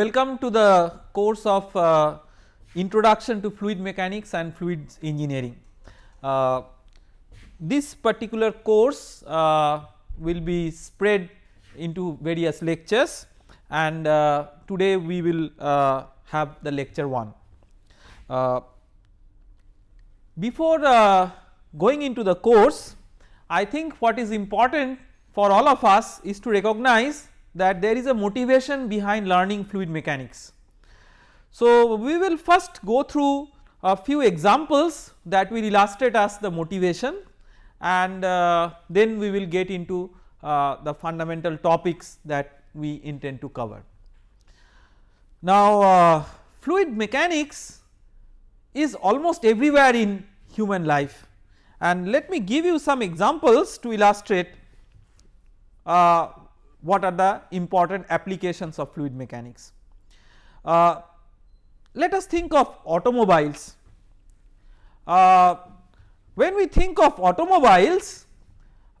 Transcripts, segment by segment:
Welcome to the course of uh, introduction to fluid mechanics and fluids engineering. Uh, this particular course uh, will be spread into various lectures and uh, today we will uh, have the lecture 1. Uh, before going into the course I think what is important for all of us is to recognize that there is a motivation behind learning fluid mechanics. So, we will first go through a few examples that will illustrate us the motivation and uh, then we will get into uh, the fundamental topics that we intend to cover. Now, uh, fluid mechanics is almost everywhere in human life and let me give you some examples to illustrate uh, what are the important applications of fluid mechanics. Uh, let us think of automobiles. Uh, when we think of automobiles,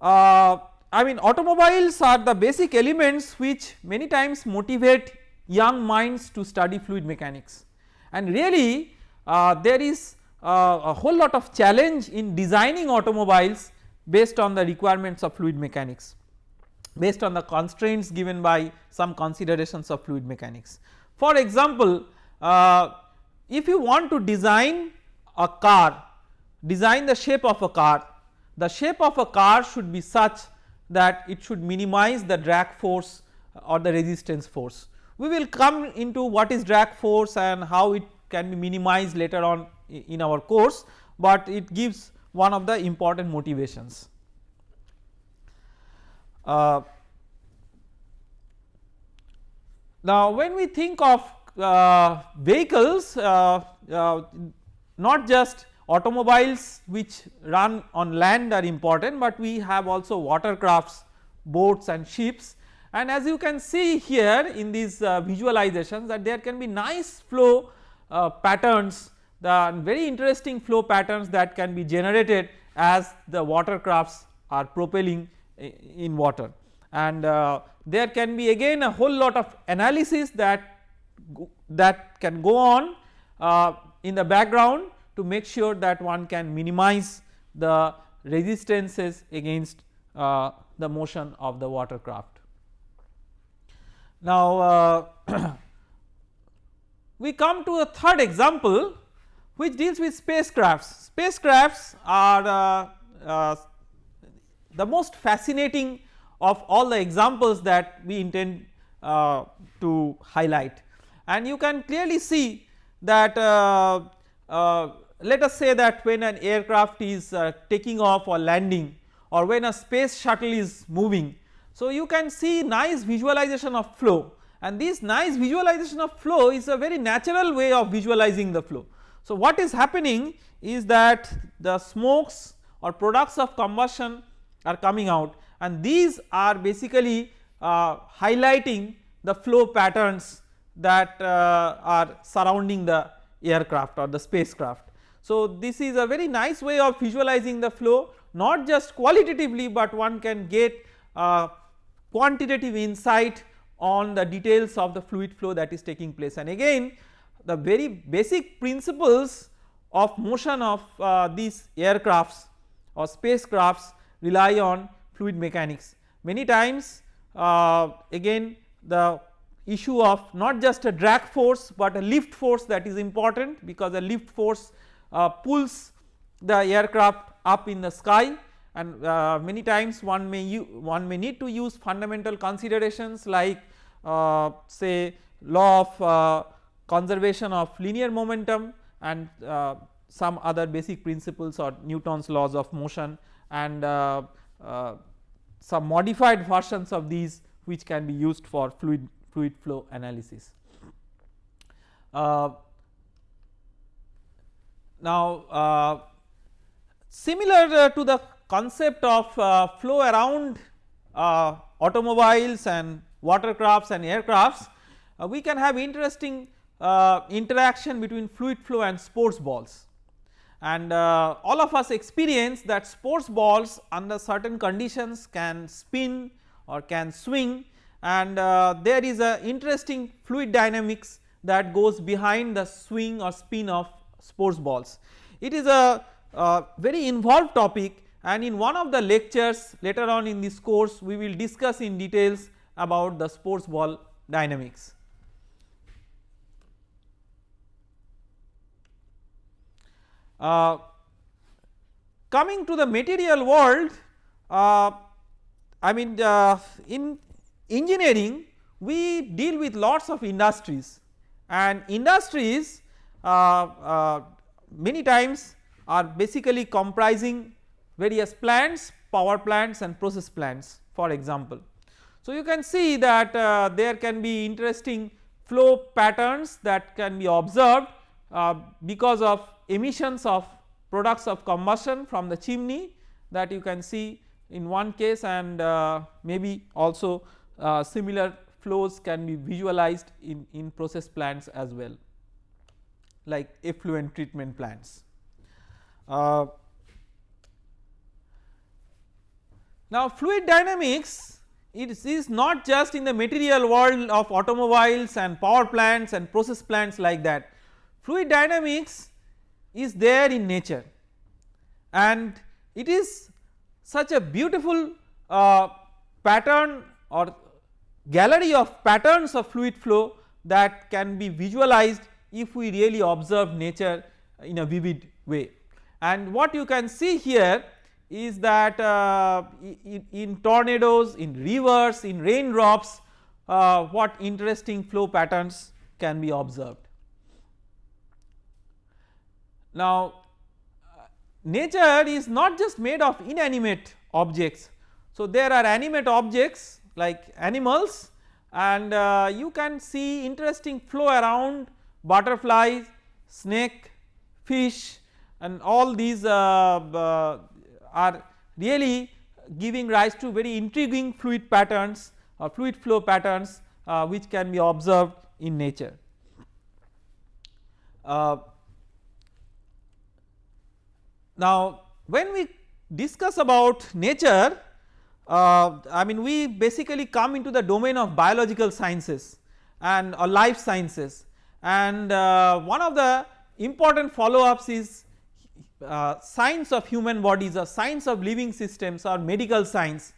uh, I mean automobiles are the basic elements which many times motivate young minds to study fluid mechanics and really uh, there is uh, a whole lot of challenge in designing automobiles based on the requirements of fluid mechanics based on the constraints given by some considerations of fluid mechanics. For example, uh, if you want to design a car, design the shape of a car, the shape of a car should be such that it should minimize the drag force or the resistance force. We will come into what is drag force and how it can be minimized later on in our course, but it gives one of the important motivations. Uh, now when we think of uh, vehicles uh, uh, not just automobiles which run on land are important, but we have also watercrafts, boats and ships. And as you can see here in these uh, visualizations that there can be nice flow patterns the very interesting flow patterns that can be generated as the watercrafts are propelling in water and uh, there can be again a whole lot of analysis that that can go on uh, in the background to make sure that one can minimize the resistances against uh, the motion of the watercraft. Now uh, we come to a third example which deals with spacecrafts. Spacecrafts are uh, uh, the most fascinating of all the examples that we intend uh, to highlight and you can clearly see that uh, uh, let us say that when an aircraft is uh, taking off or landing or when a space shuttle is moving. So, you can see nice visualization of flow and this nice visualization of flow is a very natural way of visualizing the flow. So, what is happening is that the smokes or products of combustion are coming out and these are basically uh, highlighting the flow patterns that uh, are surrounding the aircraft or the spacecraft. So, this is a very nice way of visualizing the flow not just qualitatively, but one can get uh, quantitative insight on the details of the fluid flow that is taking place and again the very basic principles of motion of uh, these aircrafts or spacecrafts rely on fluid mechanics. Many times uh, again the issue of not just a drag force, but a lift force that is important because a lift force uh, pulls the aircraft up in the sky and uh, many times one may one may need to use fundamental considerations like uh, say law of uh, conservation of linear momentum and uh, some other basic principles or Newton's laws of motion and uh, uh, some modified versions of these which can be used for fluid fluid flow analysis. Uh, now uh, similar uh, to the concept of uh, flow around automobiles and watercrafts and aircrafts we can have interesting interaction between fluid flow and sports balls and uh, all of us experience that sports balls under certain conditions can spin or can swing and uh, there is a interesting fluid dynamics that goes behind the swing or spin of sports balls. It is a, a very involved topic and in one of the lectures later on in this course we will discuss in details about the sports ball dynamics. Uh, coming to the material world uh, I mean uh, in engineering we deal with lots of industries and industries uh, uh, many times are basically comprising various plants power plants and process plants for example. So you can see that uh, there can be interesting flow patterns that can be observed uh, because of emissions of products of combustion from the chimney that you can see in one case and uh, maybe also uh, similar flows can be visualized in, in process plants as well like effluent treatment plants. Uh, now fluid dynamics it is not just in the material world of automobiles and power plants and process plants like that. Fluid dynamics is there in nature and it is such a beautiful uh, pattern or gallery of patterns of fluid flow that can be visualized if we really observe nature in a vivid way. And what you can see here is that uh, in, in, tornadoes, in rivers, in raindrops uh, what interesting flow patterns can be observed. Now nature is not just made of inanimate objects. So there are animate objects like animals and uh, you can see interesting flow around butterflies, snake, fish and all these uh, uh, are really giving rise to very intriguing fluid patterns or fluid flow patterns uh, which can be observed in nature. Uh, now when we discuss about nature uh, I mean we basically come into the domain of biological sciences and or life sciences and uh, one of the important follow ups is uh, science of human bodies or science of living systems or medical science.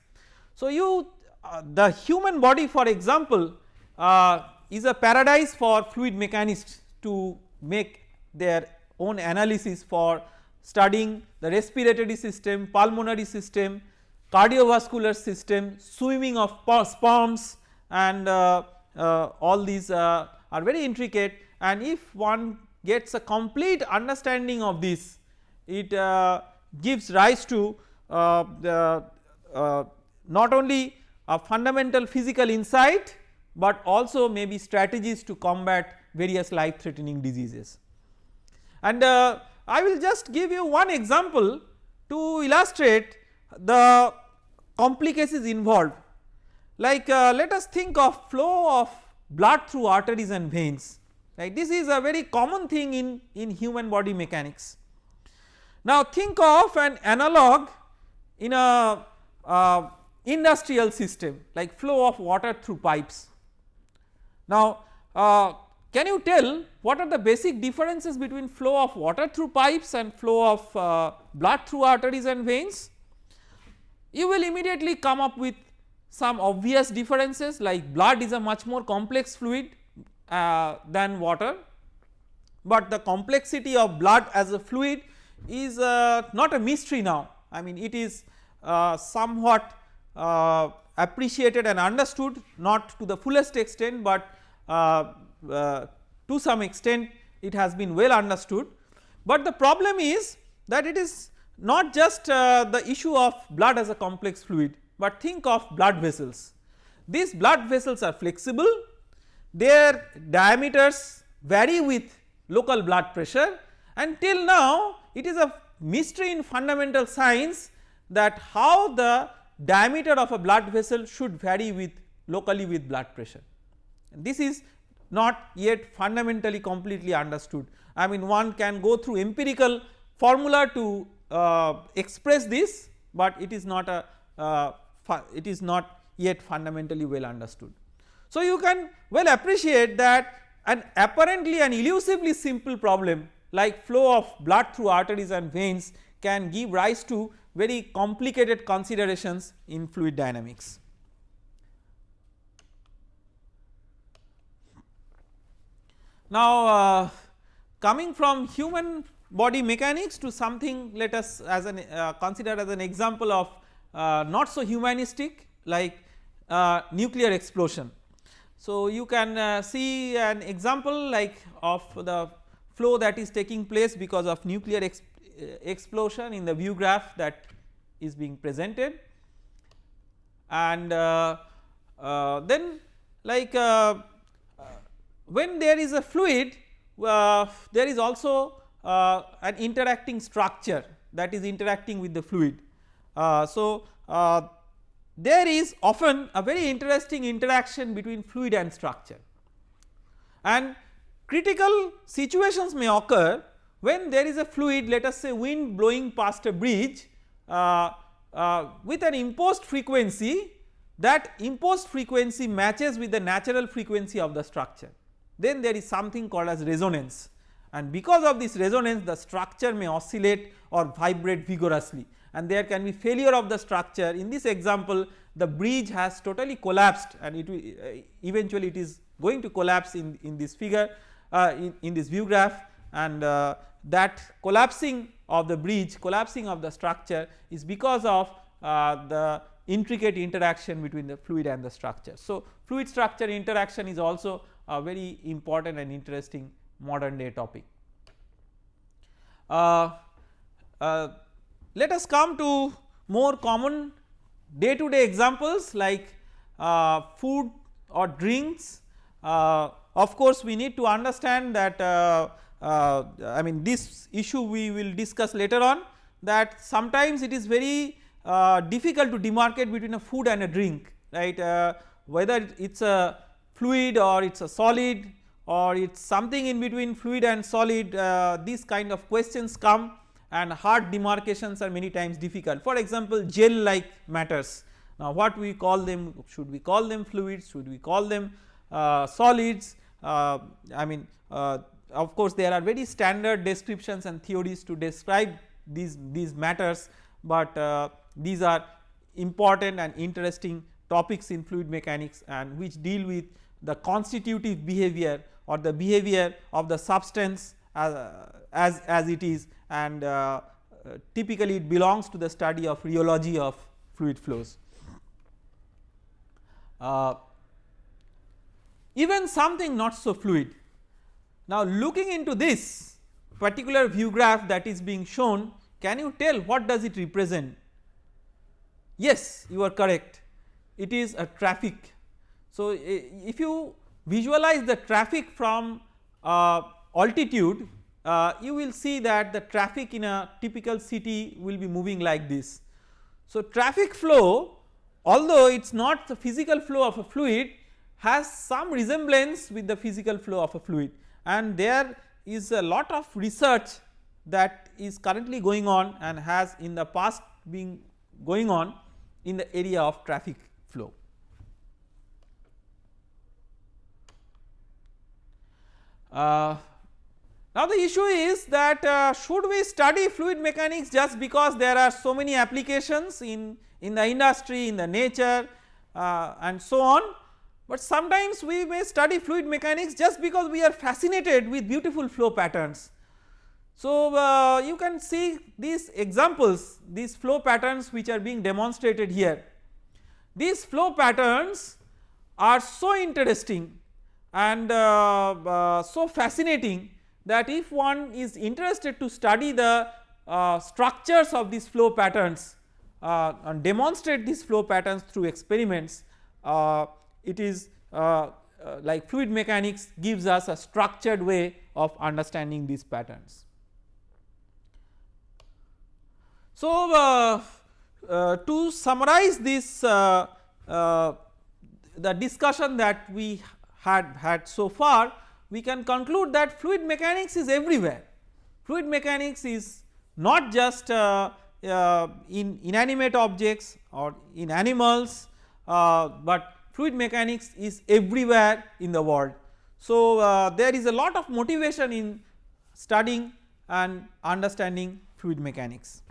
So you uh, the human body for example uh, is a paradise for fluid mechanists to make their own analysis for studying the respiratory system, pulmonary system, cardiovascular system, swimming of sperms and uh, uh, all these uh, are very intricate and if one gets a complete understanding of this it uh, gives rise to uh, the uh, not only a fundamental physical insight but also maybe strategies to combat various life threatening diseases. And I will just give you one example to illustrate the complications involved like uh, let us think of flow of blood through arteries and veins right this is a very common thing in, in human body mechanics. Now think of an analog in a uh, industrial system like flow of water through pipes. Now uh, can you tell what are the basic differences between flow of water through pipes and flow of uh, blood through arteries and veins? You will immediately come up with some obvious differences like blood is a much more complex fluid uh, than water, but the complexity of blood as a fluid is uh, not a mystery now I mean it is uh, somewhat uh, appreciated and understood not to the fullest extent, but uh, uh, to some extent it has been well understood, but the problem is that it is not just uh, the issue of blood as a complex fluid, but think of blood vessels. These blood vessels are flexible, their diameters vary with local blood pressure and till now it is a mystery in fundamental science that how the diameter of a blood vessel should vary with locally with blood pressure. This is not yet fundamentally completely understood. I mean one can go through empirical formula to uh, express this, but it is not a uh, it is not yet fundamentally well understood. So you can well appreciate that an apparently an elusively simple problem like flow of blood through arteries and veins can give rise to very complicated considerations in fluid dynamics. Now uh, coming from human body mechanics to something let us as an uh, consider as an example of uh, not so humanistic like uh, nuclear explosion. So you can uh, see an example like of the flow that is taking place because of nuclear ex uh, explosion in the view graph that is being presented and then like when there is a fluid there is also an interacting structure that is interacting with the fluid. so there is often a very interesting interaction between fluid and structure and critical situations may occur when there is a fluid let us say wind blowing past a bridge uh, uh, with an imposed frequency that imposed frequency matches with the natural frequency of the structure then there is something called as resonance. And because of this resonance the structure may oscillate or vibrate vigorously. And there can be failure of the structure. In this example the bridge has totally collapsed and it uh, eventually it is going to collapse in, in this figure uh, in, in this view graph. And uh, that collapsing of the bridge collapsing of the structure is because of uh, the intricate interaction between the fluid and the structure. So, fluid structure interaction is also a very important and interesting modern day topic. Uh, uh, let us come to more common day to day examples like uh, food or drinks. Uh, of course, we need to understand that uh, uh, I mean this issue we will discuss later on that sometimes it is very difficult to demarcate between a food and a drink right whether it is a fluid or it is a solid or it is something in between fluid and solid uh, these kind of questions come and hard demarcations are many times difficult. For example, gel like matters. Now what we call them should we call them fluids? Should we call them uh, solids? Uh, I mean uh, of course there are very standard descriptions and theories to describe these these matters but uh, these are important and interesting topics in fluid mechanics and which deal with the constitutive behavior or the behavior of the substance as, as, as it is and uh, typically it belongs to the study of rheology of fluid flows. Uh, even something not so fluid. Now looking into this particular view graph that is being shown can you tell what does it represent? Yes you are correct it is a traffic. So if you visualize the traffic from uh, altitude uh, you will see that the traffic in a typical city will be moving like this. So, traffic flow although it is not the physical flow of a fluid has some resemblance with the physical flow of a fluid and there is a lot of research that is currently going on and has in the past been going on in the area of traffic flow. Uh, now the issue is that uh, should we study fluid mechanics just because there are so many applications in, in the industry, in the nature uh, and so on, but sometimes we may study fluid mechanics just because we are fascinated with beautiful flow patterns. So uh, you can see these examples, these flow patterns which are being demonstrated here. These flow patterns are so interesting and uh, uh, so fascinating that if one is interested to study the uh, structures of these flow patterns uh, and demonstrate these flow patterns through experiments uh, it is uh, uh, like fluid mechanics gives us a structured way of understanding these patterns. So uh, to summarize this the discussion that we had had so far we can conclude that fluid mechanics is everywhere. Fluid mechanics is not just uh, uh, in inanimate objects or in animals, uh, but fluid mechanics is everywhere in the world. So, uh, there is a lot of motivation in studying and understanding fluid mechanics.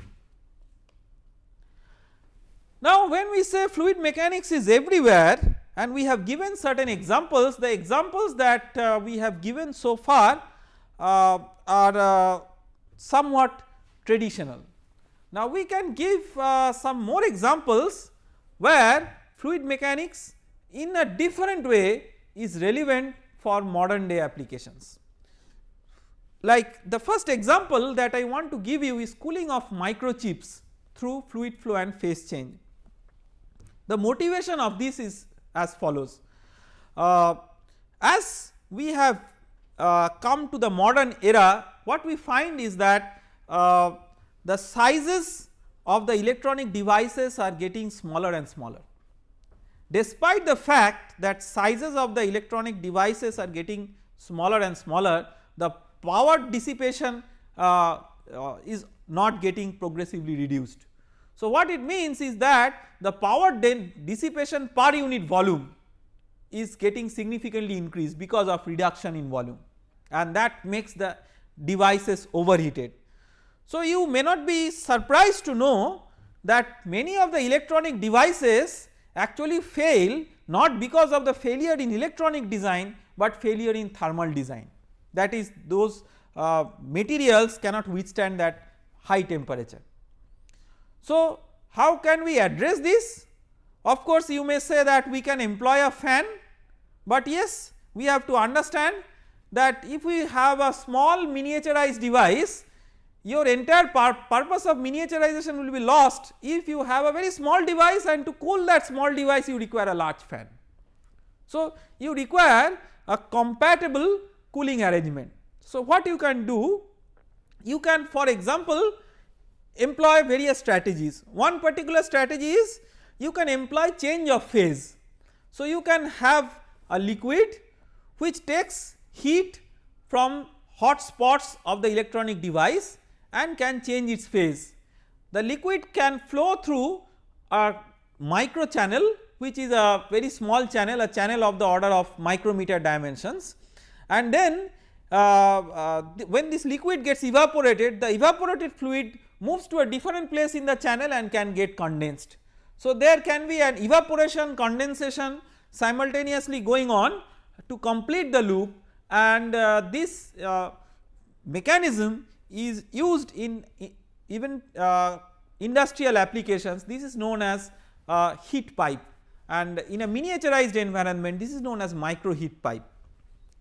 Now when we say fluid mechanics is everywhere and we have given certain examples the examples that uh, we have given so far uh, are uh, somewhat traditional. Now we can give uh, some more examples where fluid mechanics in a different way is relevant for modern day applications. Like the first example that I want to give you is cooling of microchips through fluid flow and phase change. The motivation of this is as follows. Uh, as we have uh, come to the modern era what we find is that uh, the sizes of the electronic devices are getting smaller and smaller. Despite the fact that sizes of the electronic devices are getting smaller and smaller the power dissipation uh, uh, is not getting progressively reduced. So what it means is that the power dissipation per unit volume is getting significantly increased because of reduction in volume and that makes the devices overheated. So you may not be surprised to know that many of the electronic devices actually fail not because of the failure in electronic design but failure in thermal design that is those uh, materials cannot withstand that high temperature. So how can we address this? Of course you may say that we can employ a fan but yes we have to understand that if we have a small miniaturized device your entire pur purpose of miniaturization will be lost if you have a very small device and to cool that small device you require a large fan. So you require a compatible cooling arrangement so, what you can do? You can for example employ various strategies. One particular strategy is you can employ change of phase. So, you can have a liquid which takes heat from hot spots of the electronic device and can change its phase. The liquid can flow through a micro channel which is a very small channel a channel of the order of micrometer dimensions and then uh, uh, when this liquid gets evaporated the evaporated fluid moves to a different place in the channel and can get condensed. So there can be an evaporation condensation simultaneously going on to complete the loop and uh, this uh, mechanism is used in even uh, industrial applications this is known as uh, heat pipe and in a miniaturized environment this is known as micro heat pipe.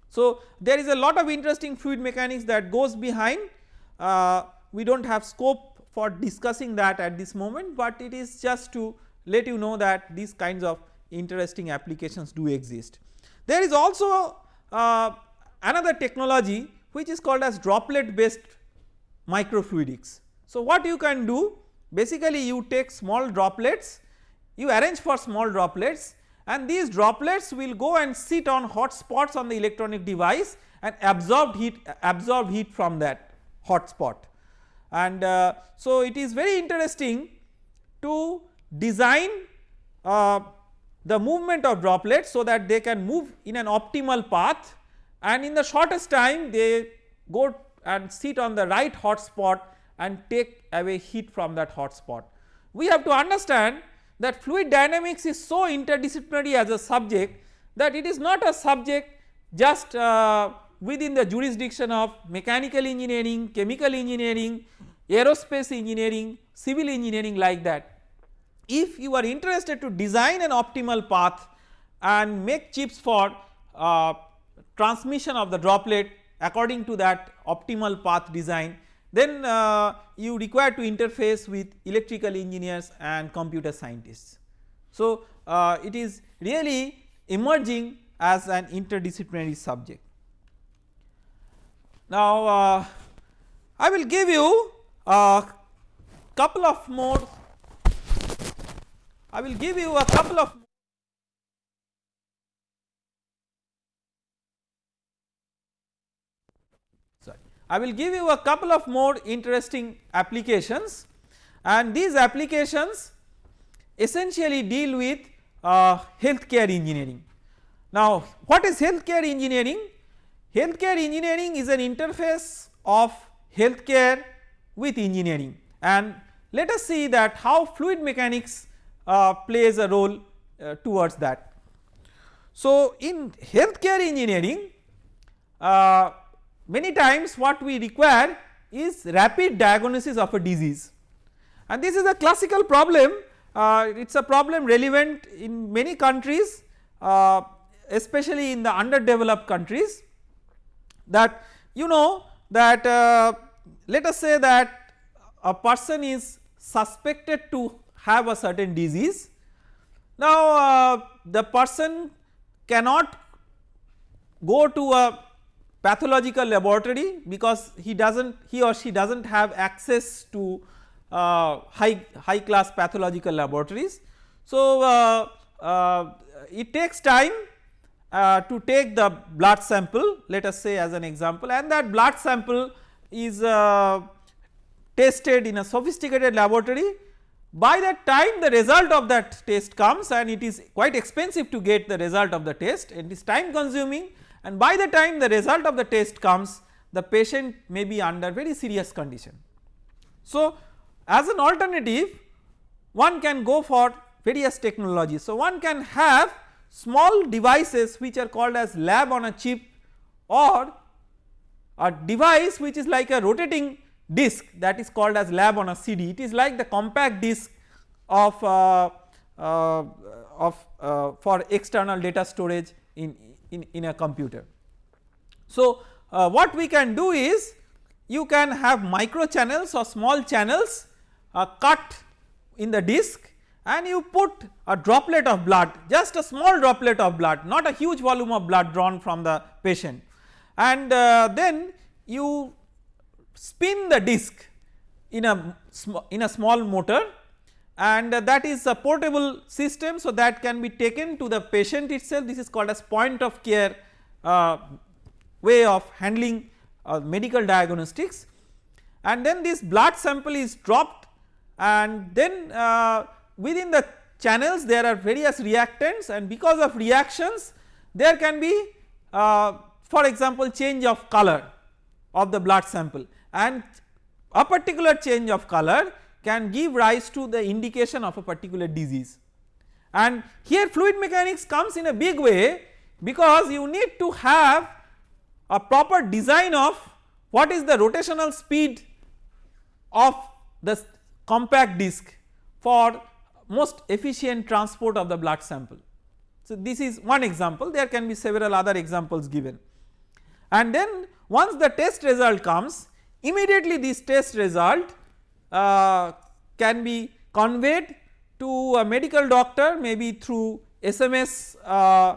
So there is a lot of interesting fluid mechanics that goes behind uh, we do not have scope for discussing that at this moment but it is just to let you know that these kinds of interesting applications do exist. There is also uh, another technology which is called as droplet based microfluidics. So what you can do basically you take small droplets you arrange for small droplets and these droplets will go and sit on hot spots on the electronic device and absorb heat absorb heat from that hot spot. And uh, so it is very interesting to design uh, the movement of droplets so that they can move in an optimal path and in the shortest time they go and sit on the right hot spot and take away heat from that hot spot. We have to understand that fluid dynamics is so interdisciplinary as a subject that it is not a subject just uh, within the jurisdiction of mechanical engineering, chemical engineering, aerospace engineering, civil engineering like that. If you are interested to design an optimal path and make chips for uh, transmission of the droplet according to that optimal path design then uh, you require to interface with electrical engineers and computer scientists. So uh, it is really emerging as an interdisciplinary subject. Now uh, I will give you a couple of more I will give you a couple of sorry, I will give you a couple of more interesting applications and these applications essentially deal with uh, healthcare engineering. Now what is healthcare engineering? Healthcare engineering is an interface of healthcare with engineering. And let us see that how fluid mechanics uh, plays a role uh, towards that. So in healthcare engineering uh, many times what we require is rapid diagnosis of a disease. And this is a classical problem. Uh, it is a problem relevant in many countries uh, especially in the underdeveloped countries that you know that uh, let us say that a person is suspected to have a certain disease. Now uh, the person cannot go to a pathological laboratory because he does not he or she does not have access to uh, high high class pathological laboratories. So uh, uh, it takes time uh, to take the blood sample let us say as an example and that blood sample is uh, tested in a sophisticated laboratory by that time the result of that test comes and it is quite expensive to get the result of the test and it is time consuming and by the time the result of the test comes the patient may be under very serious condition. So as an alternative one can go for various technologies. So one can have small devices which are called as lab on a chip or a device which is like a rotating disk that is called as lab on a CD. It is like the compact disk of, uh, uh, of uh, for external data storage in, in, in a computer. So uh, what we can do is you can have micro channels or small channels uh, cut in the disk and you put a droplet of blood just a small droplet of blood not a huge volume of blood drawn from the patient. And uh, then you spin the disc in a in a small motor and uh, that is a portable system so that can be taken to the patient itself. This is called as point of care uh, way of handling uh, medical diagnostics. And then this blood sample is dropped and then uh, within the channels there are various reactants and because of reactions there can be uh, for example change of color of the blood sample and a particular change of color can give rise to the indication of a particular disease. And here fluid mechanics comes in a big way because you need to have a proper design of what is the rotational speed of the compact disc for most efficient transport of the blood sample. So this is one example. There can be several other examples given. And then once the test result comes immediately this test result uh, can be conveyed to a medical doctor maybe through SMS uh,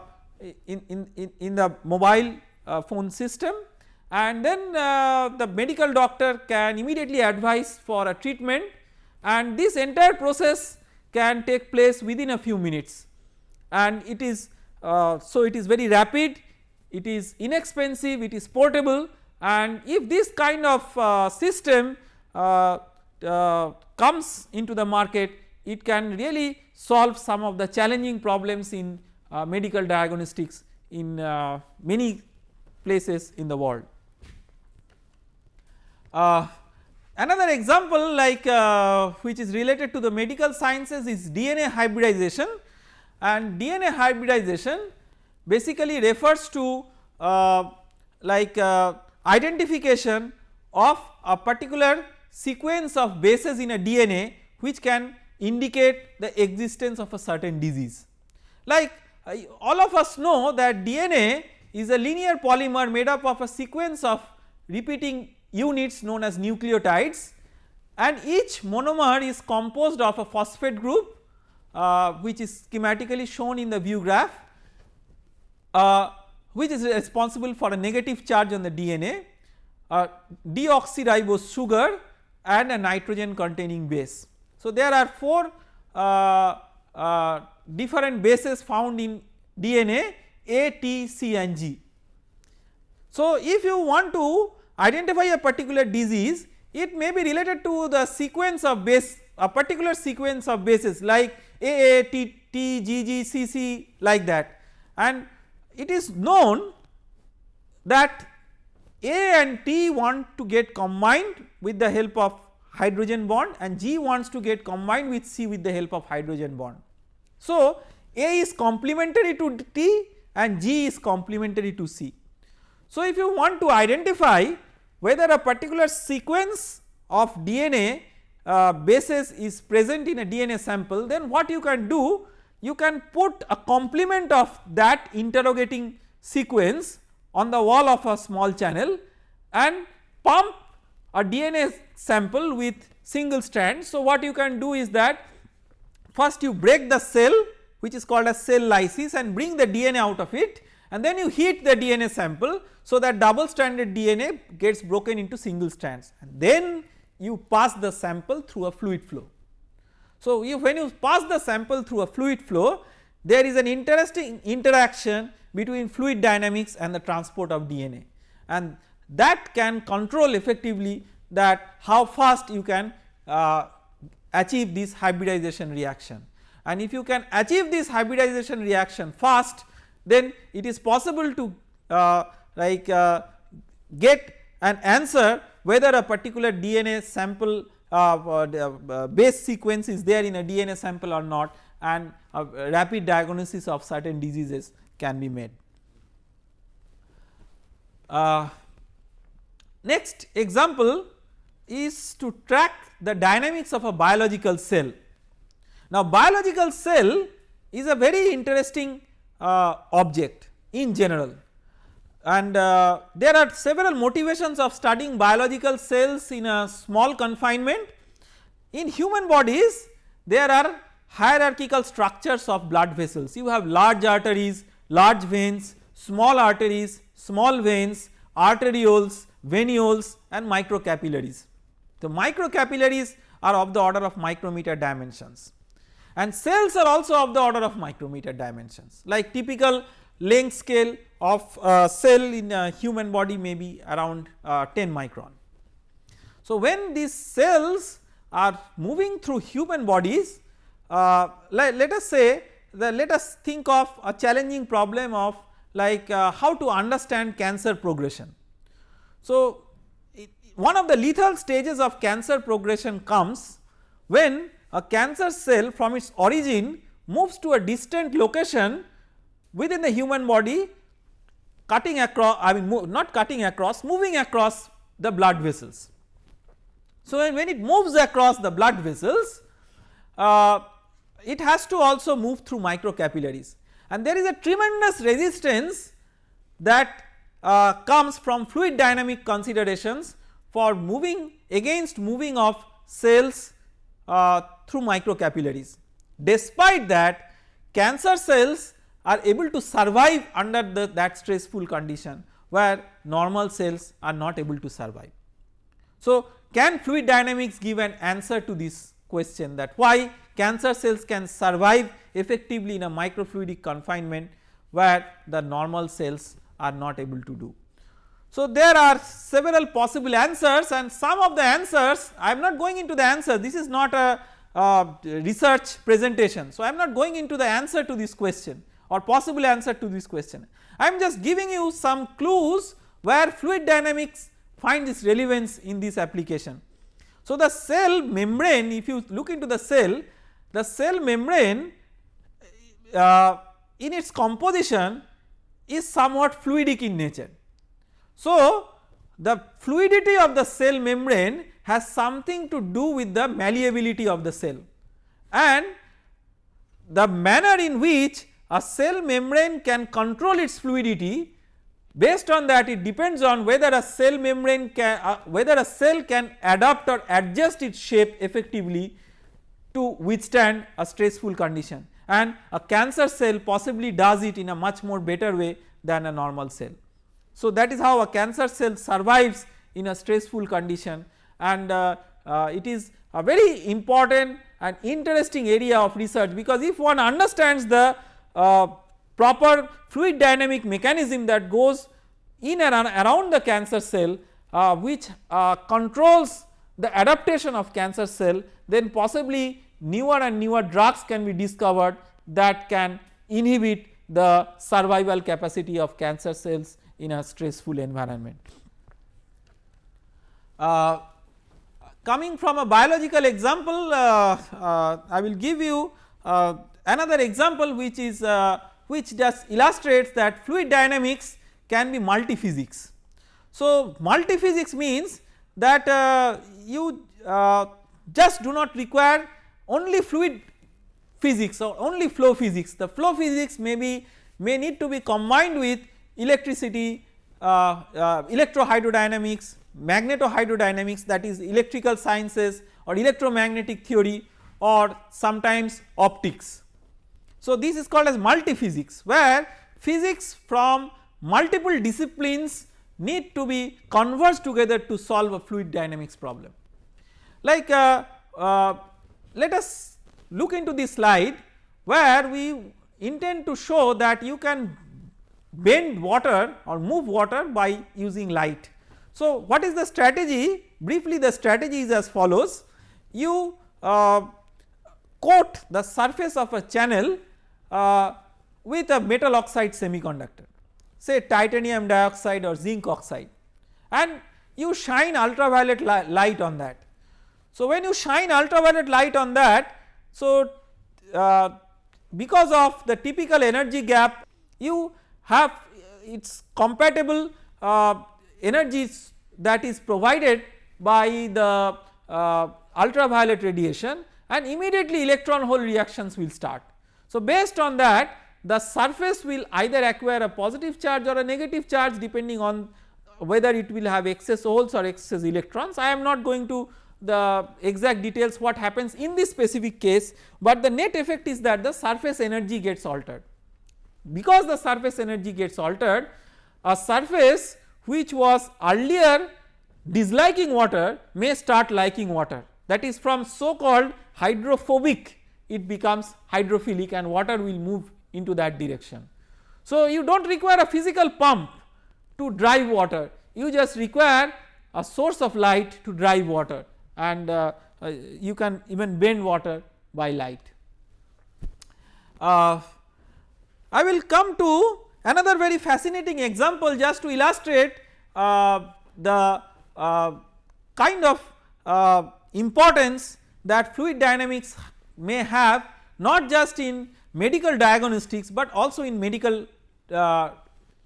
in, in, in, the mobile uh, phone system. And then uh, the medical doctor can immediately advise for a treatment. And this entire process can take place within a few minutes and it is uh, so it is very rapid it is inexpensive it is portable and if this kind of uh, system uh, uh comes into the market it can really solve some of the challenging problems in uh, medical diagnostics in uh, many places in the world. Another example like uh, which is related to the medical sciences is DNA hybridization and DNA hybridization basically refers to uh, like uh, identification of a particular sequence of bases in a DNA which can indicate the existence of a certain disease. Like uh, all of us know that DNA is a linear polymer made up of a sequence of repeating units known as nucleotides and each monomer is composed of a phosphate group uh, which is schematically shown in the view graph uh, which is responsible for a negative charge on the DNA, a deoxyribose sugar and a nitrogen containing base. So there are 4 uh, uh, different bases found in DNA A, T, C and G. So if you want to identify a particular disease it may be related to the sequence of base a particular sequence of bases like AA, T, T, GG, CC like that and it is known that A and T want to get combined with the help of hydrogen bond and G wants to get combined with C with the help of hydrogen bond. So, A is complementary to T and G is complementary to C. So, if you want to identify whether a particular sequence of DNA uh, bases is present in a DNA sample then what you can do you can put a complement of that interrogating sequence on the wall of a small channel and pump a DNA sample with single strand. So, what you can do is that first you break the cell which is called a cell lysis and bring the DNA out of it and then you heat the DNA sample so that double stranded DNA gets broken into single strands. And then you pass the sample through a fluid flow. So, when you pass the sample through a fluid flow there is an interesting interaction between fluid dynamics and the transport of DNA and that can control effectively that how fast you can uh, achieve this hybridization reaction. And if you can achieve this hybridization reaction fast then it is possible to uh, like uh, get an answer whether a particular DNA sample uh, uh, uh, base sequence is there in a DNA sample or not and rapid diagnosis of certain diseases can be made. Uh, next example is to track the dynamics of a biological cell. Now biological cell is a very interesting uh, object in general and uh, there are several motivations of studying biological cells in a small confinement. In human bodies there are hierarchical structures of blood vessels you have large arteries, large veins, small arteries, small veins, arterioles, venules and microcapillaries. The microcapillaries are of the order of micrometer dimensions and cells are also of the order of micrometer dimensions like typical length scale of cell in a human body may be around uh, 10 micron. So when these cells are moving through human bodies uh, let, let, us say that let us think of a challenging problem of like uh, how to understand cancer progression. So it, one of the lethal stages of cancer progression comes when a cancer cell from its origin moves to a distant location within the human body cutting across I mean not cutting across moving across the blood vessels. So when it moves across the blood vessels uh, it has to also move through microcapillaries and there is a tremendous resistance that uh, comes from fluid dynamic considerations for moving against moving of cells uh, through microcapillaries. Despite that cancer cells are able to survive under the, that stressful condition where normal cells are not able to survive. So can fluid dynamics give an answer to this question that why cancer cells can survive effectively in a microfluidic confinement where the normal cells are not able to do. So there are several possible answers and some of the answers I am not going into the answer this is not a uh, research presentation. So I am not going into the answer to this question or possible answer to this question. I am just giving you some clues where fluid dynamics find its relevance in this application. So the cell membrane if you look into the cell, the cell membrane uh, in its composition is somewhat fluidic in nature. So the fluidity of the cell membrane has something to do with the malleability of the cell and the manner in which a cell membrane can control its fluidity based on that it depends on whether a cell membrane can uh, whether a cell can adapt or adjust its shape effectively to withstand a stressful condition and a cancer cell possibly does it in a much more better way than a normal cell. So that is how a cancer cell survives in a stressful condition and uh, uh, it is a very important and interesting area of research because if one understands the uh, proper fluid dynamic mechanism that goes in and around the cancer cell uh, which uh, controls the adaptation of cancer cell then possibly newer and newer drugs can be discovered that can inhibit the survival capacity of cancer cells in a stressful environment. Uh, coming from a biological example uh, uh, I will give you uh, another example which is uh, which just illustrates that fluid dynamics can be multi-physics. So, multi-physics means that uh, you just do not require only fluid physics or only flow physics the flow physics may be may need to be combined with electricity uh, uh, electrohydrodynamics magnetohydrodynamics that is electrical sciences or electromagnetic theory or sometimes optics. So, this is called as multi physics where physics from multiple disciplines need to be converged together to solve a fluid dynamics problem. Like uh, uh, let us look into this slide where we intend to show that you can bend water or move water by using light. So, what is the strategy briefly the strategy is as follows you uh, coat the surface of a channel uh, with a metal oxide semiconductor say titanium dioxide or zinc oxide and you shine ultraviolet li light on that. So, when you shine ultraviolet light on that so uh, because of the typical energy gap you have it is compatible uh, energies that is provided by the uh, ultraviolet radiation and immediately electron hole reactions will start. So based on that the surface will either acquire a positive charge or a negative charge depending on whether it will have excess holes or excess electrons. I am not going to the exact details what happens in this specific case, but the net effect is that the surface energy gets altered. Because the surface energy gets altered a surface which was earlier disliking water may start liking water that is from so called hydrophobic it becomes hydrophilic and water will move into that direction. So you do not require a physical pump to drive water you just require a source of light to drive water and uh, uh, you can even bend water by light. Uh, I will come to another very fascinating example just to illustrate uh, the uh, kind of uh, importance that fluid dynamics may have not just in medical diagnostics but also in medical uh,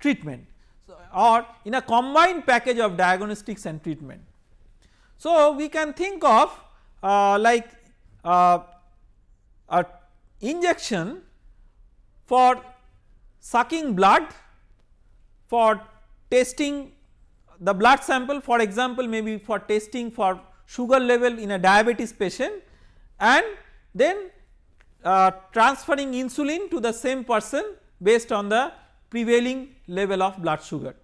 treatment or in a combined package of diagnostics and treatment. So we can think of uh, like uh, a injection for sucking blood for testing the blood sample for example maybe for testing for sugar level in a diabetes patient and then uh, transferring insulin to the same person based on the prevailing level of blood sugar.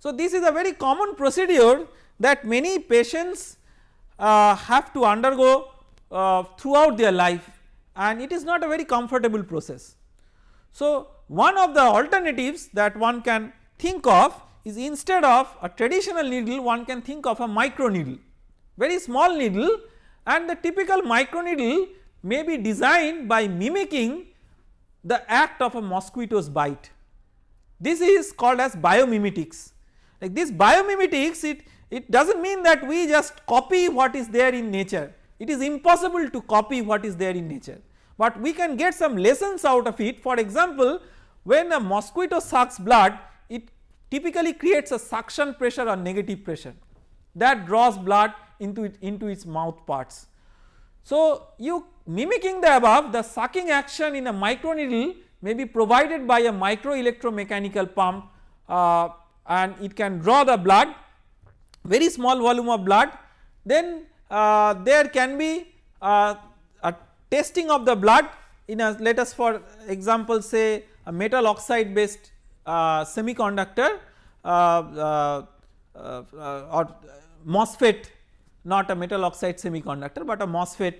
So this is a very common procedure that many patients uh, have to undergo uh, throughout their life and it is not a very comfortable process. So one of the alternatives that one can think of is instead of a traditional needle one can think of a micro needle very small needle and the typical micro needle may be designed by mimicking the act of a mosquito's bite. This is called as biomimetics. Like this biomimetics it, it does not mean that we just copy what is there in nature. It is impossible to copy what is there in nature. But we can get some lessons out of it. For example when a mosquito sucks blood it typically creates a suction pressure or negative pressure that draws blood into it into its mouth parts. So you mimicking the above the sucking action in a microneedle may be provided by a micro electromechanical pump uh, and it can draw the blood very small volume of blood then uh, there can be uh, a testing of the blood in a let us for example say a metal oxide based uh, semiconductor uh, uh, or MOSFET not a metal oxide semiconductor but a MOSFET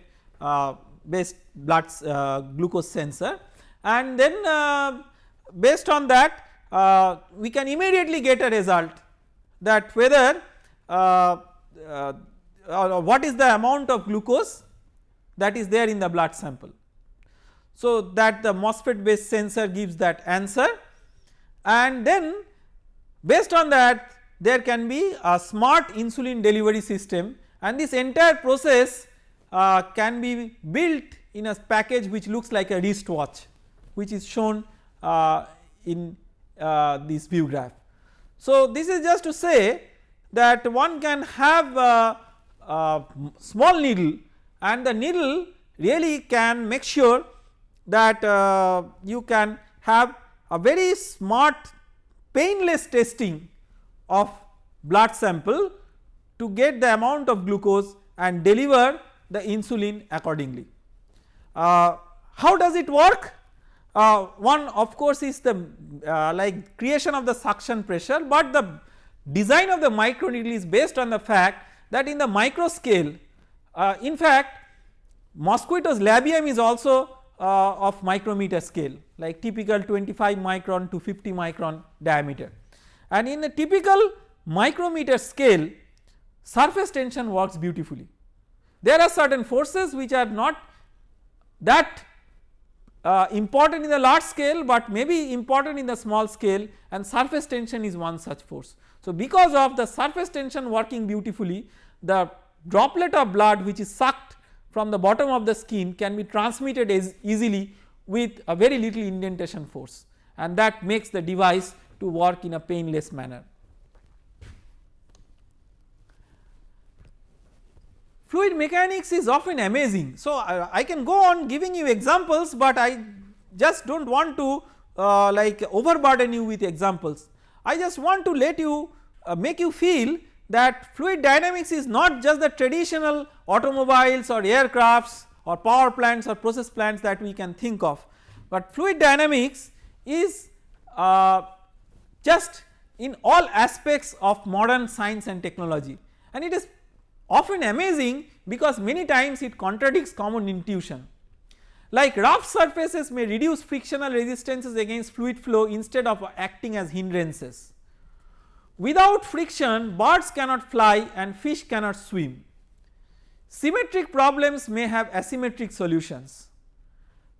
based blood glucose sensor and then based on that we can immediately get a result that whether uh, uh, what is the amount of glucose that is there in the blood sample. So that the MOSFET based sensor gives that answer. And then based on that there can be a smart insulin delivery system. And this entire process uh, can be built in a package which looks like a wristwatch which is shown uh, in uh, this view graph. So this is just to say that one can have a, a small needle. And the needle really can make sure that uh, you can have a very smart painless testing of blood sample to get the amount of glucose and deliver the insulin accordingly. Uh, how does it work? Uh, one of course is the uh, like creation of the suction pressure, but the design of the micro needle is based on the fact that in the micro scale uh, in fact mosquito's labium is also uh, of micrometer scale like typical 25 micron to 50 micron diameter and in the typical micrometer scale surface tension works beautifully. There are certain forces which are not that uh, important in the large scale but may be important in the small scale and surface tension is one such force. So because of the surface tension working beautifully the droplet of blood which is sucked from the bottom of the skin can be transmitted as easily with a very little indentation force and that makes the device to work in a painless manner. Fluid mechanics is often amazing. So, I, I can go on giving you examples, but I just do not want to uh, like overburden you with examples. I just want to let you uh, make you feel that fluid dynamics is not just the traditional automobiles or aircrafts or power plants or process plants that we can think of, but fluid dynamics is uh, just in all aspects of modern science and technology and it is often amazing because many times it contradicts common intuition. Like rough surfaces may reduce frictional resistances against fluid flow instead of acting as hindrances. Without friction birds cannot fly and fish cannot swim. Symmetric problems may have asymmetric solutions.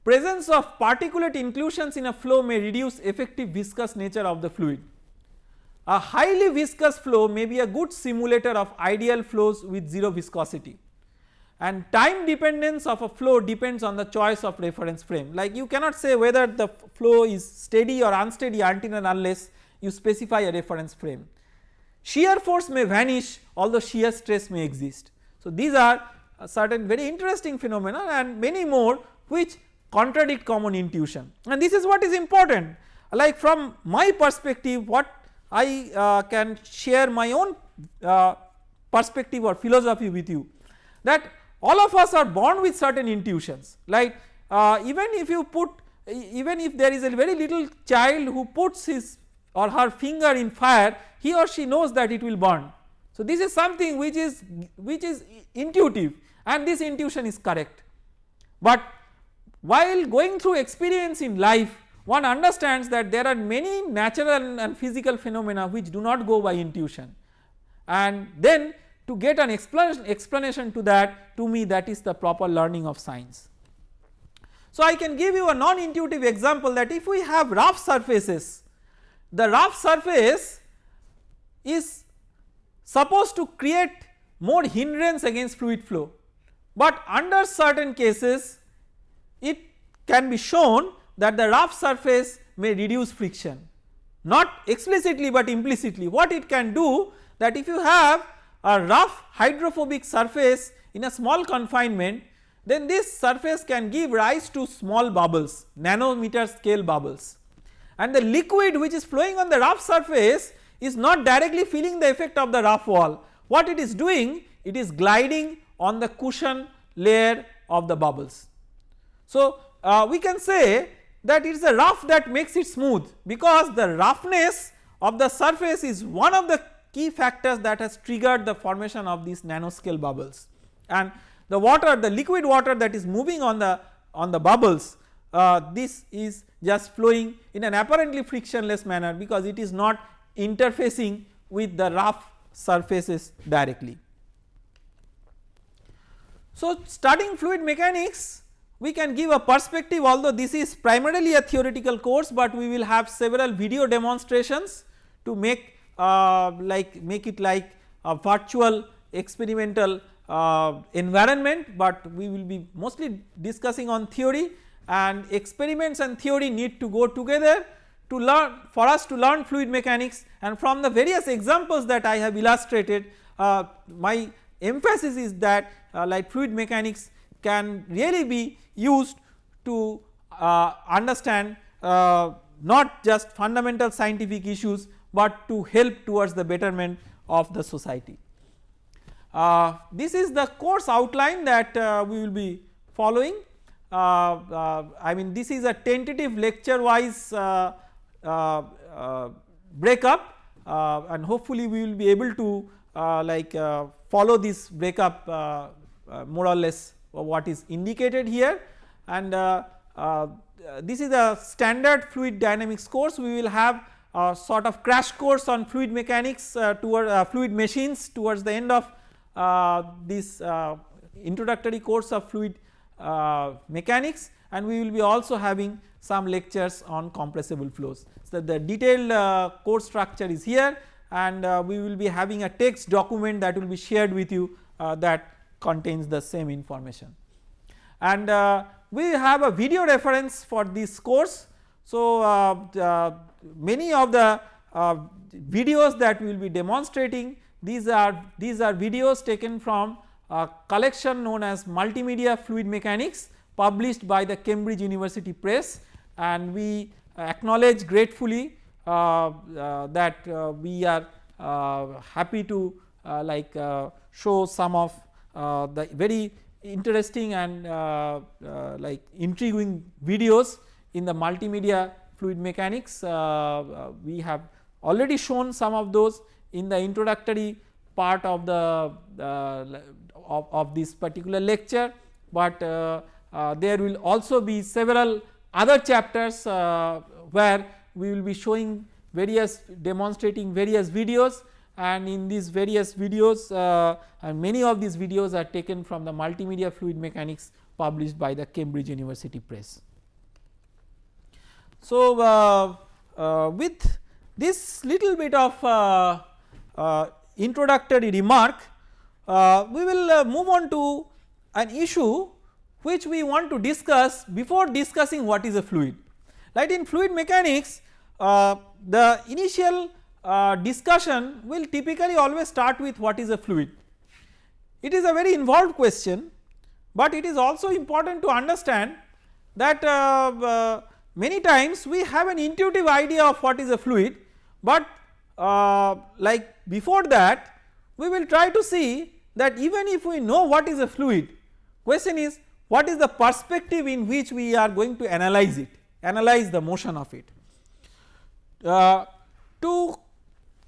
Presence of particulate inclusions in a flow may reduce effective viscous nature of the fluid. A highly viscous flow may be a good simulator of ideal flows with 0 viscosity and time dependence of a flow depends on the choice of reference frame like you cannot say whether the flow is steady or unsteady until and unless you specify a reference frame. Shear force may vanish although shear stress may exist. So these are certain very interesting phenomena and many more which contradict common intuition and this is what is important like from my perspective what I uh, can share my own uh, perspective or philosophy with you that all of us are born with certain intuitions like uh, even if you put even if there is a very little child who puts his or her finger in fire he or she knows that it will burn. So this is something which is which is intuitive and this intuition is correct but while going through experience in life one understands that there are many natural and physical phenomena which do not go by intuition and then to get an explanation, to that to me that is the proper learning of science. So I can give you a non-intuitive example that if we have rough surfaces the rough surface is supposed to create more hindrance against fluid flow. But under certain cases it can be shown that the rough surface may reduce friction. Not explicitly but implicitly. What it can do that if you have a rough hydrophobic surface in a small confinement then this surface can give rise to small bubbles nanometer scale bubbles and the liquid which is flowing on the rough surface is not directly feeling the effect of the rough wall what it is doing it is gliding on the cushion layer of the bubbles. So uh, we can say that it is the rough that makes it smooth because the roughness of the surface is one of the key factors that has triggered the formation of these nanoscale bubbles and the water the liquid water that is moving on the on the bubbles uh, this is just flowing in an apparently frictionless manner because it is not interfacing with the rough surfaces directly. So studying fluid mechanics we can give a perspective although this is primarily a theoretical course but we will have several video demonstrations to make uh, like make it like a virtual experimental uh, environment but we will be mostly discussing on theory and experiments and theory need to go together to learn for us to learn fluid mechanics and from the various examples that I have illustrated uh, my emphasis is that uh, like fluid mechanics can really be used to uh, understand uh, not just fundamental scientific issues but to help towards the betterment of the society. Uh, this is the course outline that uh, we will be following Uh, uh, I mean this is a tentative lecture wise uh, breakup and hopefully we will be able to like follow this breakup more or less what is indicated here. And uh, uh, this is a standard fluid dynamics course. We will have a sort of crash course on fluid mechanics uh, toward fluid machines towards the end of this introductory course of fluid mechanics and we will be also having some lectures on compressible flows. So the detailed uh, course structure is here and uh, we will be having a text document that will be shared with you uh, that contains the same information. And uh, we have a video reference for this course. So, uh, uh, many of the uh, videos that we will be demonstrating these are these are videos taken from collection known as multimedia fluid mechanics published by the Cambridge University Press. And we acknowledge gratefully uh, uh, that we are happy to like show some of uh, the very interesting and uh, uh, like intriguing videos in the multimedia fluid mechanics. We have already shown some of those in the introductory part of the of, of, this particular lecture but uh, uh, there will also be several other chapters uh, where we will be showing various demonstrating various videos and in these various videos uh, and many of these videos are taken from the multimedia fluid mechanics published by the Cambridge University Press. So, uh, uh, with this little bit of introductory remark we will move on to an issue which we want to discuss before discussing what is a fluid. Right in fluid mechanics the initial uh, discussion will typically always start with what is a fluid. It is a very involved question but it is also important to understand that uh, uh, many times we have an intuitive idea of what is a fluid but uh, like before that we will try to see that even if we know what is a fluid question is what is the perspective in which we are going to analyze it analyze the motion of it. Uh, to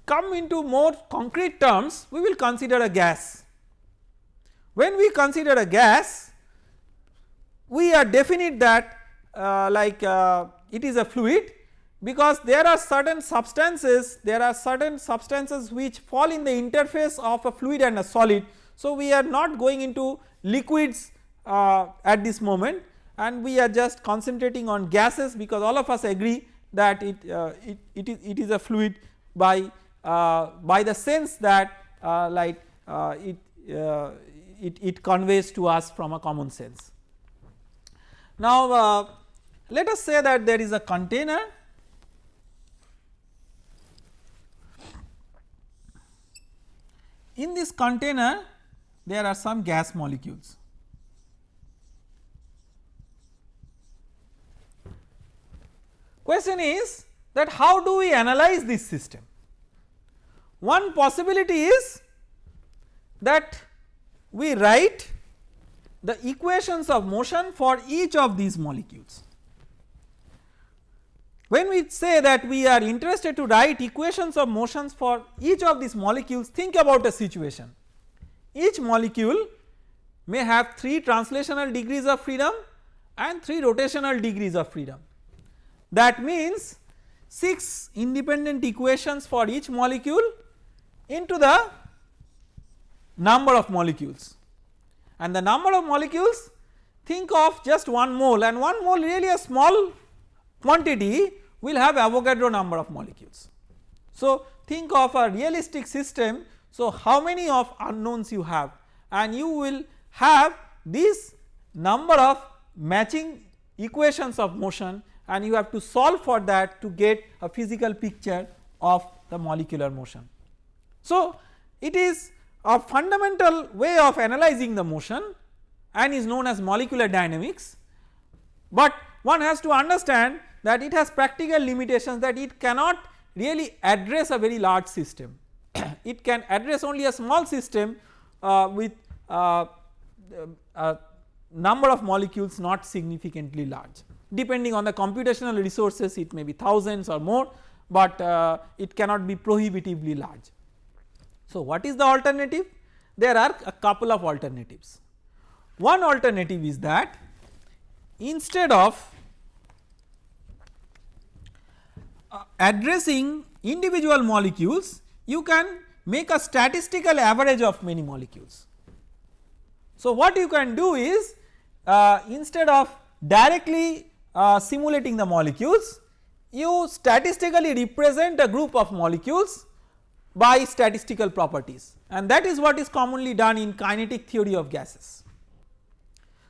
come into more concrete terms we will consider a gas. When we consider a gas we are definite that uh, like uh, it is a fluid because there are certain substances there are certain substances which fall in the interface of a fluid and a solid. So we are not going into liquids uh, at this moment and we are just concentrating on gases because all of us agree that it, uh, it, it, is, it is a fluid by uh, by the sense that uh, like uh, it, it, it conveys to us from a common sense. Now let us say that there is a container in this container there are some gas molecules. Question is that how do we analyze this system? One possibility is that we write the equations of motion for each of these molecules. When we say that we are interested to write equations of motions for each of these molecules think about a situation each molecule may have 3 translational degrees of freedom and 3 rotational degrees of freedom that means 6 independent equations for each molecule into the number of molecules and the number of molecules think of just 1 mole and 1 mole really a small quantity will have Avogadro number of molecules. So think of a realistic system so how many of unknowns you have and you will have this number of matching equations of motion and you have to solve for that to get a physical picture of the molecular motion. So it is a fundamental way of analyzing the motion and is known as molecular dynamics, but one has to understand that it has practical limitations that it cannot really address a very large system. It can address only a small system uh, with uh, a number of molecules not significantly large depending on the computational resources it may be thousands or more, but uh, it cannot be prohibitively large. So what is the alternative? There are a couple of alternatives. One alternative is that instead of uh, addressing individual molecules you can make a statistical average of many molecules. So what you can do is uh, instead of directly uh, simulating the molecules you statistically represent a group of molecules by statistical properties and that is what is commonly done in kinetic theory of gases.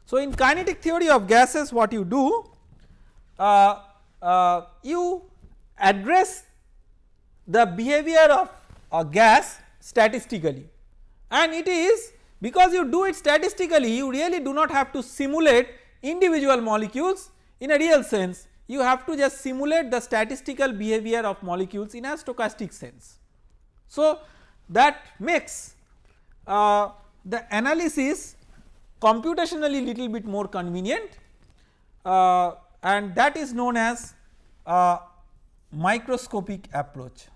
So in kinetic theory of gases what you do uh, uh, you address the behavior of a gas statistically and it is because you do it statistically you really do not have to simulate individual molecules in a real sense you have to just simulate the statistical behavior of molecules in a stochastic sense. So that makes uh, the analysis computationally little bit more convenient uh, and that is known as uh, microscopic approach.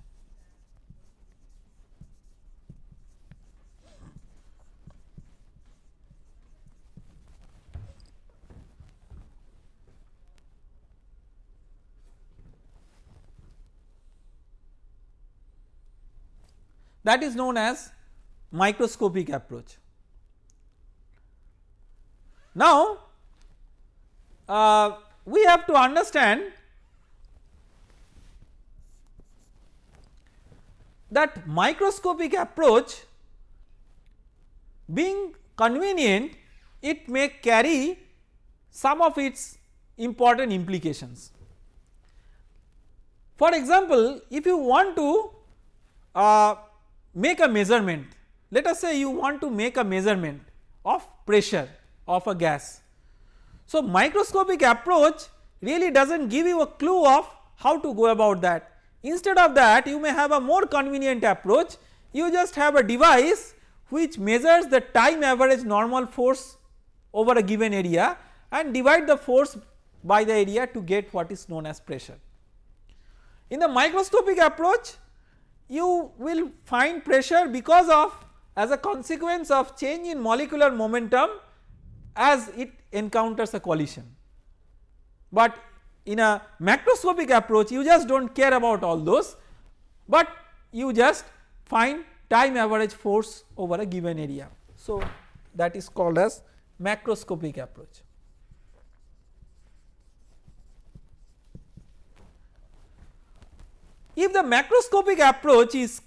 That is known as microscopic approach. Now uh, we have to understand that microscopic approach being convenient it may carry some of its important implications. For example, if you want to uh, make a measurement let us say you want to make a measurement of pressure of a gas. So microscopic approach really does not give you a clue of how to go about that instead of that you may have a more convenient approach you just have a device which measures the time average normal force over a given area and divide the force by the area to get what is known as pressure. In the microscopic approach you will find pressure because of as a consequence of change in molecular momentum as it encounters a collision. But in a macroscopic approach you just do not care about all those but you just find time average force over a given area. So that is called as macroscopic approach. If the macroscopic approach is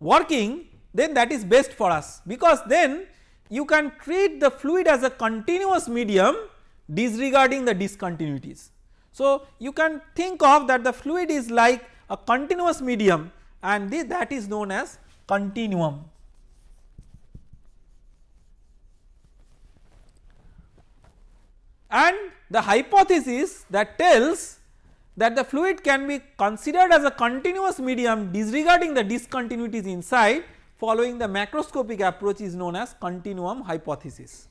working then that is best for us because then you can treat the fluid as a continuous medium disregarding the discontinuities. So you can think of that the fluid is like a continuous medium and that is known as continuum. And the hypothesis that tells that the fluid can be considered as a continuous medium disregarding the discontinuities inside following the macroscopic approach is known as continuum hypothesis.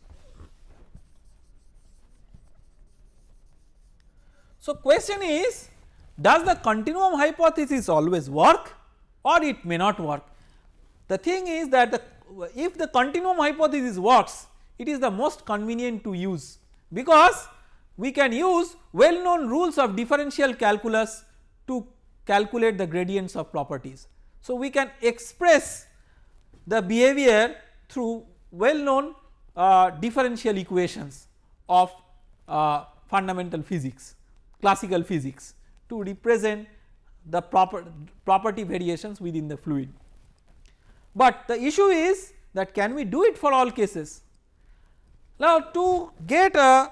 So question is does the continuum hypothesis always work or it may not work. The thing is that the, if the continuum hypothesis works it is the most convenient to use because we can use well known rules of differential calculus to calculate the gradients of properties. So we can express the behavior through well known uh, differential equations of uh, fundamental physics classical physics to represent the proper property variations within the fluid. But the issue is that can we do it for all cases. Now to get a,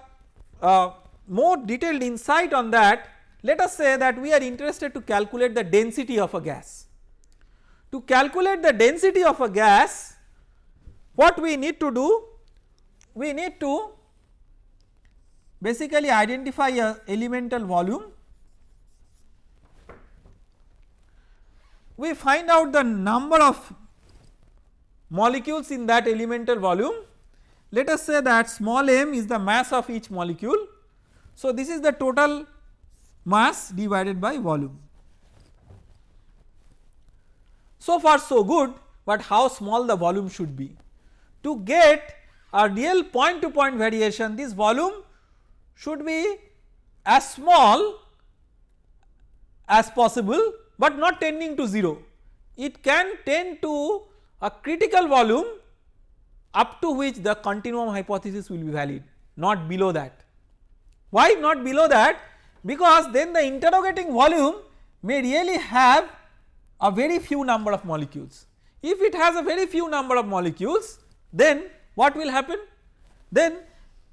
a more detailed insight on that let us say that we are interested to calculate the density of a gas. To calculate the density of a gas what we need to do we need to basically identify a elemental volume we find out the number of molecules in that elemental volume let us say that small m is the mass of each molecule. So, this is the total mass divided by volume. So far so good, but how small the volume should be. To get a real point to point variation this volume should be as small as possible, but not tending to 0. It can tend to a critical volume up to which the continuum hypothesis will be valid not below that. Why not below that? Because then the interrogating volume may really have a very few number of molecules. If it has a very few number of molecules then what will happen? Then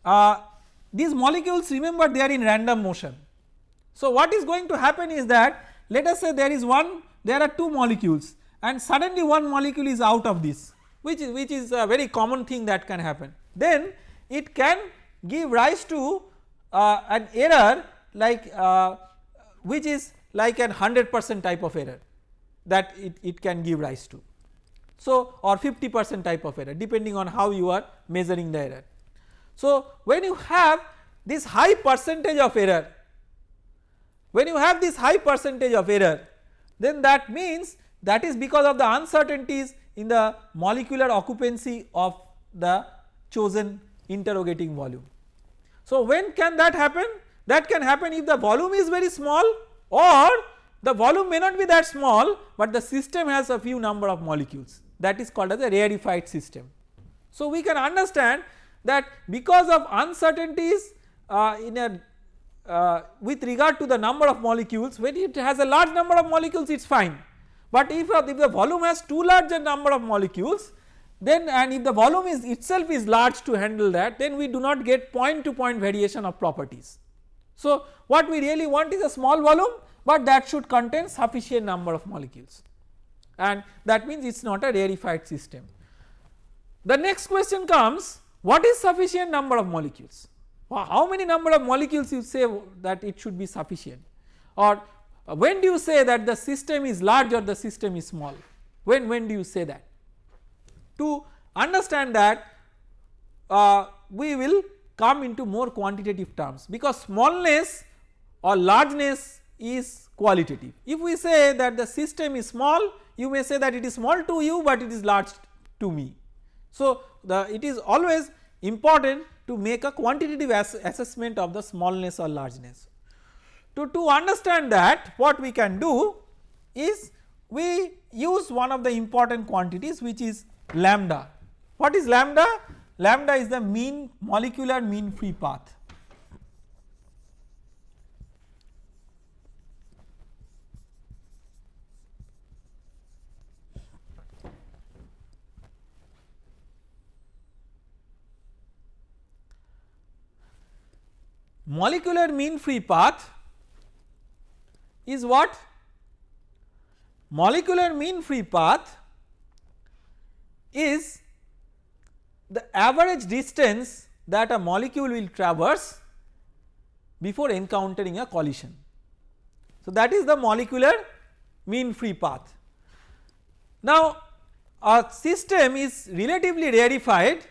uh, these molecules remember they are in random motion. So what is going to happen is that let us say there is one there are two molecules and suddenly one molecule is out of this which is which is a very common thing that can happen then it can give rise to uh, an error like uh, which is like an 100 percent type of error that it, it can give rise to. So or 50 percent type of error depending on how you are measuring the error. So when you have this high percentage of error when you have this high percentage of error then that means that is because of the uncertainties in the molecular occupancy of the chosen interrogating volume. So when can that happen? That can happen if the volume is very small or the volume may not be that small but the system has a few number of molecules that is called as a rarefied system. So we can understand that because of uncertainties uh, in a uh, with regard to the number of molecules when it has a large number of molecules it is fine but if, if the volume has too large a number of molecules then and if the volume is itself is large to handle that then we do not get point to point variation of properties. So what we really want is a small volume but that should contain sufficient number of molecules and that means it is not a rarefied system. The next question comes what is sufficient number of molecules? How many number of molecules you say that it should be sufficient or when do you say that the system is large or the system is small? When, when do you say that? To understand that uh, we will come into more quantitative terms because smallness or largeness is qualitative. If we say that the system is small you may say that it is small to you but it is large to me. So the it is always important to make a quantitative ass assessment of the smallness or largeness. To, to understand that what we can do is we use one of the important quantities which is lambda. What is lambda? Lambda is the mean molecular mean free path. Molecular mean free path is what? Molecular mean free path is the average distance that a molecule will traverse before encountering a collision. So that is the molecular mean free path. Now a system is relatively rarefied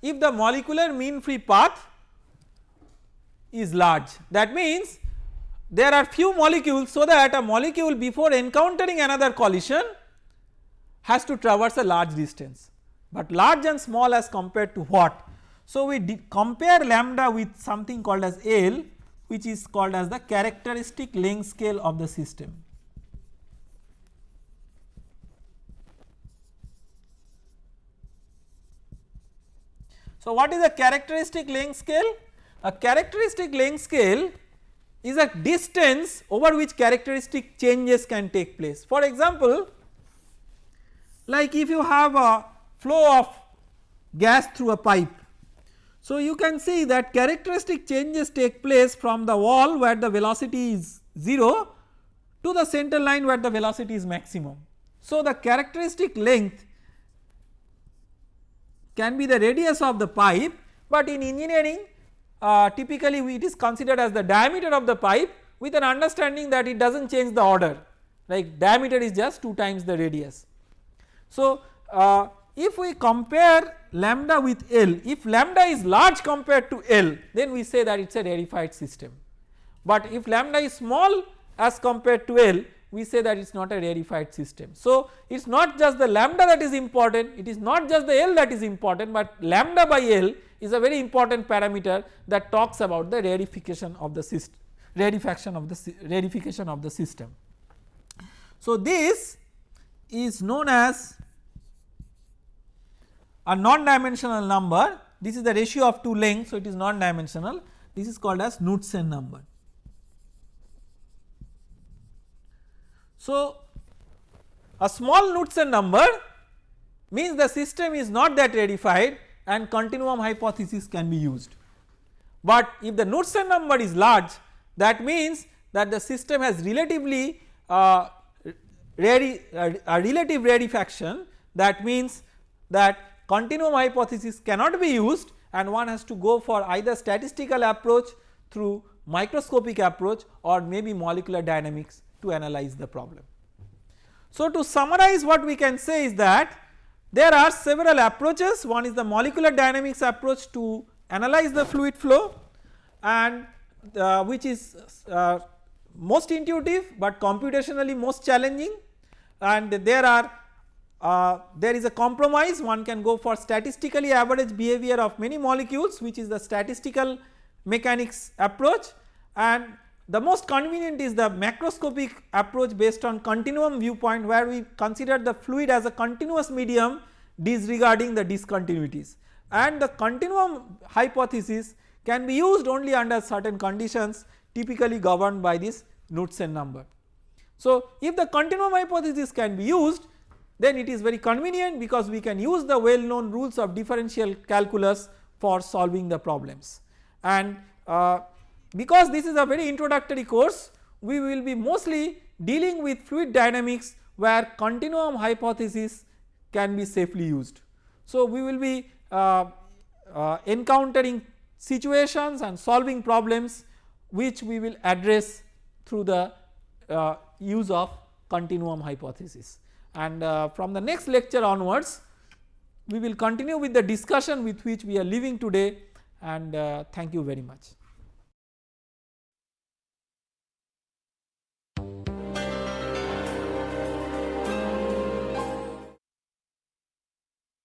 if the molecular mean free path is large that means there are few molecules so that a molecule before encountering another collision has to traverse a large distance but large and small as compared to what. So we compare lambda with something called as L which is called as the characteristic length scale of the system. So what is a characteristic length scale? A characteristic length scale is a distance over which characteristic changes can take place. For example, like if you have a flow of gas through a pipe. So you can see that characteristic changes take place from the wall where the velocity is 0 to the center line where the velocity is maximum. So the characteristic length can be the radius of the pipe but in engineering uh, typically it is considered as the diameter of the pipe with an understanding that it does not change the order like diameter is just 2 times the radius. So uh, if we compare lambda with L if lambda is large compared to L then we say that it is a rarefied system but if lambda is small as compared to L we say that it is not a rarefied system. So it is not just the lambda that is important it is not just the L that is important but lambda by L is a very important parameter that talks about the rarefication of the system rarefaction of the rarefication of the system. So this is known as a non-dimensional number this is the ratio of two lengths so it is non-dimensional this is called as Knudsen number. So a small Knudsen number means the system is not that rarefied and continuum hypothesis can be used. But if the Knudsen number is large that means that the system has relatively uh, uh, a relative rarefaction that means that continuum hypothesis cannot be used and one has to go for either statistical approach through microscopic approach or maybe molecular dynamics to analyze the problem. So to summarize what we can say is that there are several approaches. One is the molecular dynamics approach to analyze the fluid flow and uh, which is uh, most intuitive but computationally most challenging. And there are uh, there is a compromise. One can go for statistically average behavior of many molecules which is the statistical mechanics approach. And the most convenient is the macroscopic approach based on continuum viewpoint where we consider the fluid as a continuous medium disregarding the discontinuities and the continuum hypothesis can be used only under certain conditions typically governed by this Knudsen number. So if the continuum hypothesis can be used then it is very convenient because we can use the well known rules of differential calculus for solving the problems and uh, because this is a very introductory course we will be mostly dealing with fluid dynamics where continuum hypothesis can be safely used. So we will be uh, uh, encountering situations and solving problems which we will address through the uh, use of continuum hypothesis and uh, from the next lecture onwards we will continue with the discussion with which we are leaving today and uh, thank you very much.